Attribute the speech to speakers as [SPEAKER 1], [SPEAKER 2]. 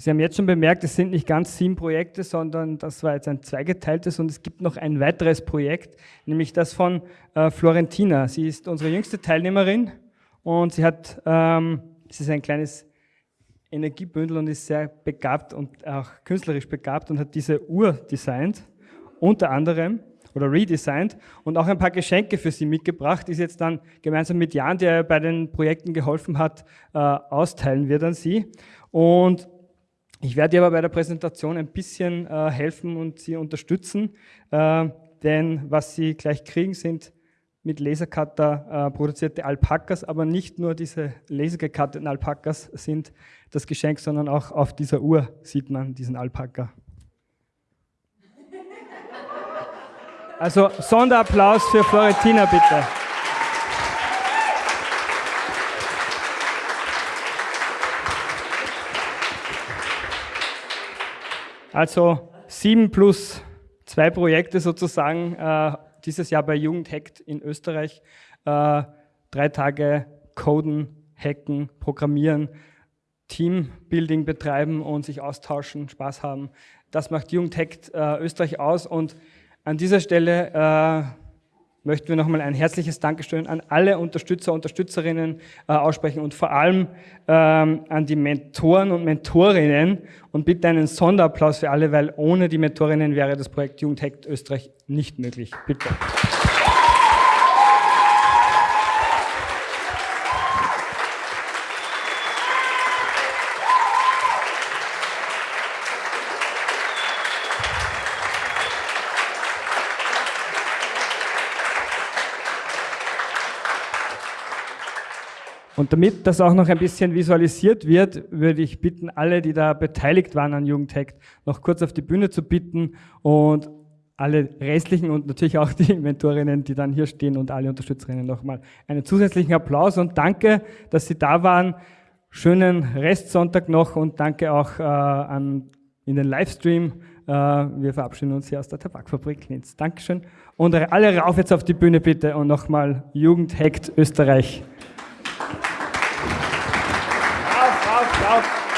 [SPEAKER 1] Sie haben jetzt schon bemerkt, es sind nicht ganz sieben Projekte, sondern das war jetzt ein zweigeteiltes und es gibt noch ein weiteres Projekt, nämlich das von äh, Florentina. Sie ist unsere jüngste Teilnehmerin und sie hat, ähm, sie ist ein kleines Energiebündel und ist sehr begabt und auch künstlerisch begabt und hat diese Uhr designt, unter anderem oder redesigned und auch ein paar Geschenke für sie mitgebracht, die sie jetzt dann gemeinsam mit Jan, der bei den Projekten geholfen hat, äh, austeilen wird an sie. Und ich werde dir aber bei der Präsentation ein bisschen äh, helfen und Sie unterstützen, äh, denn was Sie gleich kriegen, sind mit Lasercutter äh, produzierte Alpakas, aber nicht nur diese lasergekatteten Alpakas sind das Geschenk, sondern auch auf dieser Uhr sieht man diesen Alpaka. Also Sonderapplaus für Florentina bitte. Also sieben plus zwei Projekte sozusagen äh, dieses Jahr bei Jugendhackt in Österreich. Äh, drei Tage coden, hacken, programmieren, Teambuilding betreiben und sich austauschen, Spaß haben. Das macht Jugendhackt äh, Österreich aus und an dieser Stelle äh, möchten wir nochmal ein herzliches Dankeschön an alle Unterstützer, Unterstützerinnen äh, aussprechen und vor allem ähm, an die Mentoren und Mentorinnen und bitte einen Sonderapplaus für alle, weil ohne die Mentorinnen wäre das Projekt Jugendhackt Österreich nicht möglich. Bitte. Und damit das auch noch ein bisschen visualisiert wird, würde ich bitten, alle, die da beteiligt waren an Jugendhackt, noch kurz auf die Bühne zu bitten und alle restlichen und natürlich auch die Mentorinnen, die dann hier stehen und alle Unterstützerinnen nochmal einen zusätzlichen Applaus und danke, dass Sie da waren. Schönen Restsonntag noch und danke auch äh, an, in den Livestream. Äh, wir verabschieden uns hier aus der Tabakfabrik Linz. Dankeschön. Und alle rauf jetzt auf die Bühne bitte und nochmal Jugendhackt Österreich. ciao, ciao.